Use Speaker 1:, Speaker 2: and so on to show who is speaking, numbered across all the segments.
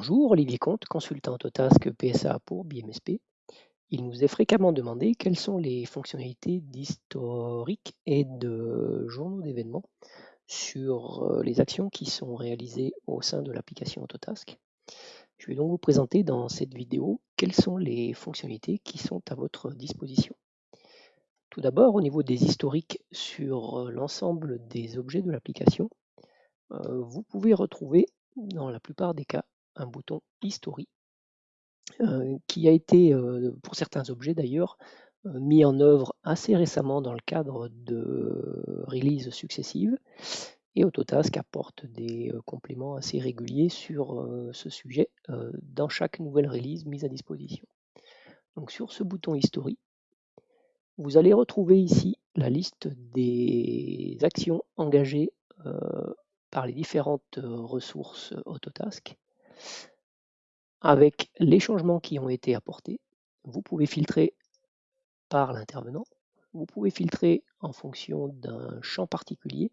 Speaker 1: Bonjour, Olivier Comte, consultant Autotask PSA pour BMSP. Il nous est fréquemment demandé quelles sont les fonctionnalités d'historique et de journaux d'événements sur euh, les actions qui sont réalisées au sein de l'application Autotask. Je vais donc vous présenter dans cette vidéo quelles sont les fonctionnalités qui sont à votre disposition. Tout d'abord, au niveau des historiques sur euh, l'ensemble des objets de l'application, euh, vous pouvez retrouver dans la plupart des cas un bouton History euh, qui a été, euh, pour certains objets d'ailleurs, euh, mis en œuvre assez récemment dans le cadre de releases successives. Et Autotask apporte des compléments assez réguliers sur ce sujet dans chaque nouvelle release mise à disposition. Donc sur ce bouton History, vous allez retrouver ici la liste des actions engagées par les différentes ressources Autotask avec les changements qui ont été apportés. Vous pouvez filtrer par l'intervenant. Vous pouvez filtrer en fonction d'un champ particulier.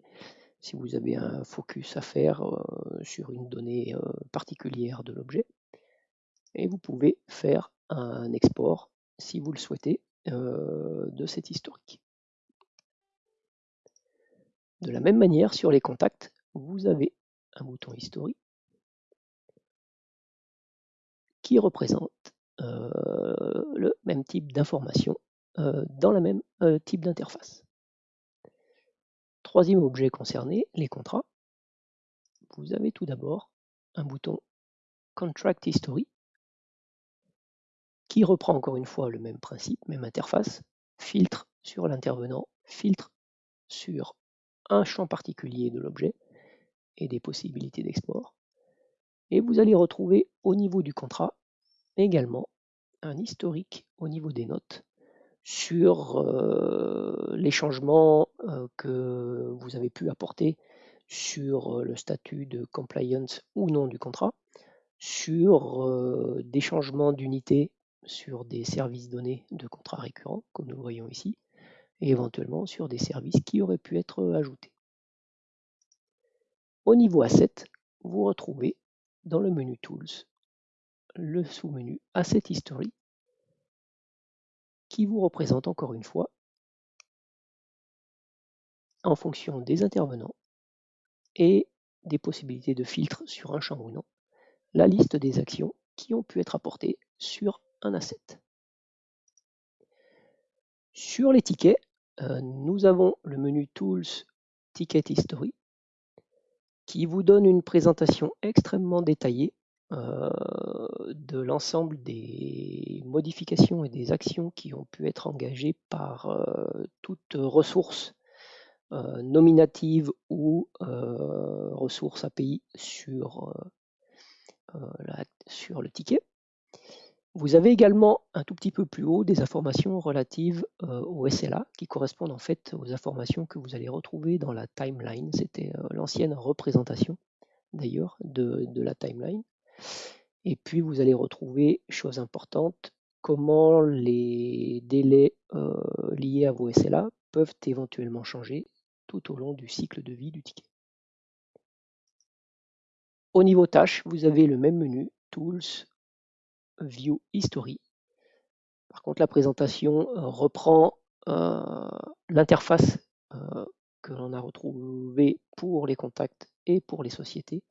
Speaker 1: Si vous avez un focus à faire euh, sur une donnée euh, particulière de l'objet. Et vous pouvez faire un export, si vous le souhaitez, euh, de cet historique. De la même manière, sur les contacts, vous avez un bouton historique qui représente euh, le même type d'information euh, dans le même euh, type d'interface. Troisième objet concerné, les contrats. Vous avez tout d'abord un bouton Contract History qui reprend encore une fois le même principe, même interface, filtre sur l'intervenant, filtre sur un champ particulier de l'objet et des possibilités d'export. Et vous allez retrouver au niveau du contrat également un historique au niveau des notes sur euh, les changements euh, que vous avez pu apporter sur euh, le statut de compliance ou non du contrat, sur des changements d'unité sur des services donnés de contrats récurrents, comme nous voyons ici, et éventuellement sur des services qui auraient pu être ajoutés. Au niveau Asset, vous retrouvez dans le menu Tools le sous-menu Asset History qui vous représente encore une fois en fonction des intervenants et des possibilités de filtre sur un champ ou non, la liste des actions qui ont pu être apportées sur un asset. Sur les tickets, euh, nous avons le menu Tools Ticket History qui vous donne une présentation extrêmement détaillée euh, de l'ensemble des modifications et des actions qui ont pu être engagées par euh, toute ressource euh, nominative ou ressource API sur, sur le ticket. Vous avez également un tout petit peu plus haut des informations relatives au SLA qui correspondent en fait aux informations que vous allez retrouver dans la timeline. C'était l'ancienne représentation d'ailleurs de, de, la timeline. Et puis vous allez retrouver, chose importante, comment les délais euh, liés à vos SLA peuvent éventuellement changer tout au long du cycle de vie du ticket. Au niveau tâches, vous avez le même menu, Tools, View History. Par contre, la présentation euh, reprend euh, l'interface que l'on a retrouvée pour les contacts et pour les sociétés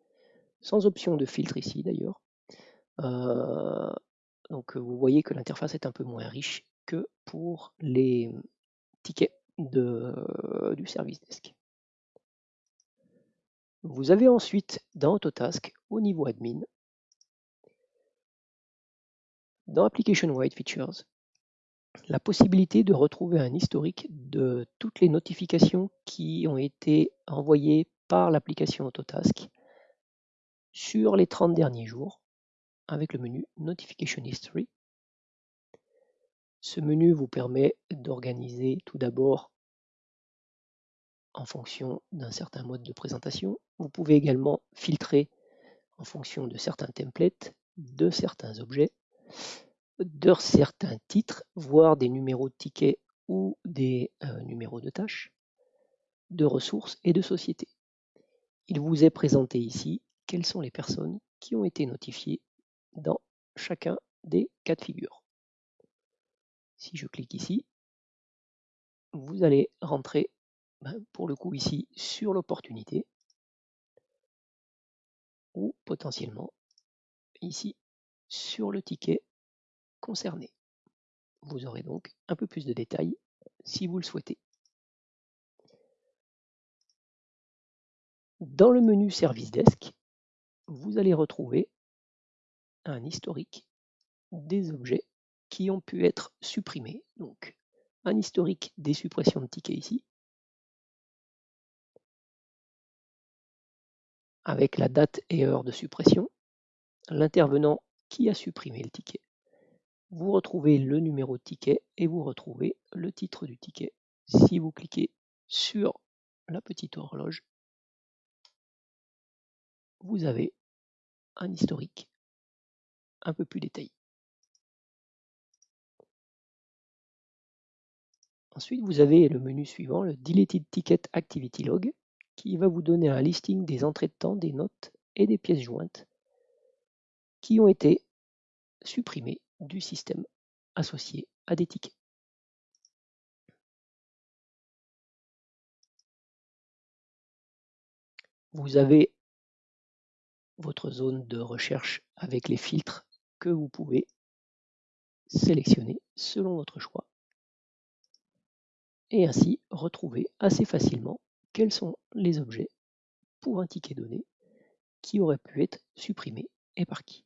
Speaker 1: sans option de filtre ici d'ailleurs. Donc vous voyez que l'interface est un peu moins riche que pour les tickets du service desk. Vous avez ensuite dans Autotask, au niveau admin, dans Application Wide Features, la possibilité de retrouver un historique de toutes les notifications qui ont été envoyées par l'application Autotask sur les 30 derniers jours avec le menu Notification History. Ce menu vous permet d'organiser tout d'abord en fonction d'un certain mode de présentation. Vous pouvez également filtrer en fonction de certains templates, de certains objets, de certains titres, voire des numéros de tickets ou des euh, numéros de tâches, de ressources et de sociétés. Il vous est présenté ici quelles sont les personnes qui ont été notifiés dans chacun des cas de figure. Si je clique ici, vous allez rentrer, ben, pour le coup ici, sur l'opportunité, ou potentiellement ici sur le ticket concerné. Vous aurez donc un peu plus de détails si vous le souhaitez. Dans le menu Service Desk, vous allez retrouver un historique des objets qui ont pu être supprimés. Donc, un historique des suppressions de tickets ici, avec la date et heure de suppression, l'intervenant qui a supprimé le ticket. Vous retrouvez le numéro de ticket et vous retrouvez le titre du ticket. Si vous cliquez sur la petite horloge, vous avez un historique un peu plus détaillé. Ensuite, vous avez le menu suivant, le Deleted Ticket Activity Log, qui va vous donner un listing des entrées de temps, des notes et des pièces jointes qui ont été supprimées du système associé à des tickets. Vous avez votre zone de recherche avec les filtres que vous pouvez sélectionner selon votre choix et ainsi retrouver assez facilement quels sont les objets pour un ticket donné qui auraient pu être supprimés et par qui.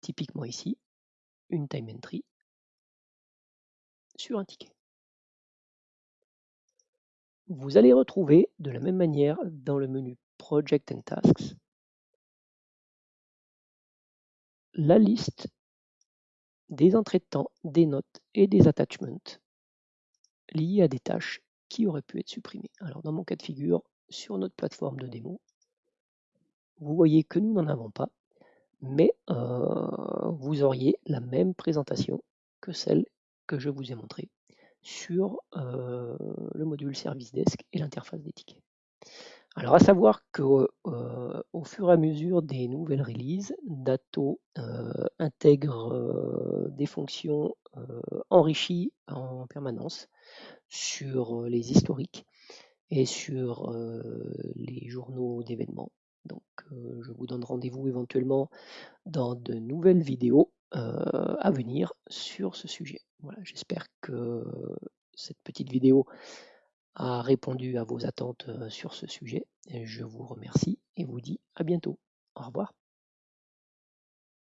Speaker 1: Typiquement ici, une time entry sur un ticket. Vous allez retrouver de la même manière dans le menu Project and Tasks la liste des entrées de temps, des notes et des attachments liés à des tâches qui auraient pu être supprimées. Alors dans mon cas de figure, sur notre plateforme de démo, vous voyez que nous n'en avons pas, mais euh, vous auriez la même présentation que celle que je vous ai montrée sur euh, le module Service Desk et l'interface des tickets. Alors à savoir qu'au euh, fur et à mesure des nouvelles releases, Dato intègre des fonctions enrichies en permanence sur les historiques et sur les journaux d'événements. Donc je vous donne rendez-vous éventuellement dans de nouvelles vidéos à venir sur ce sujet. Voilà, j'espère que cette petite vidéo a répondu à vos attentes sur ce sujet. Je vous remercie et vous dis à bientôt. Au revoir.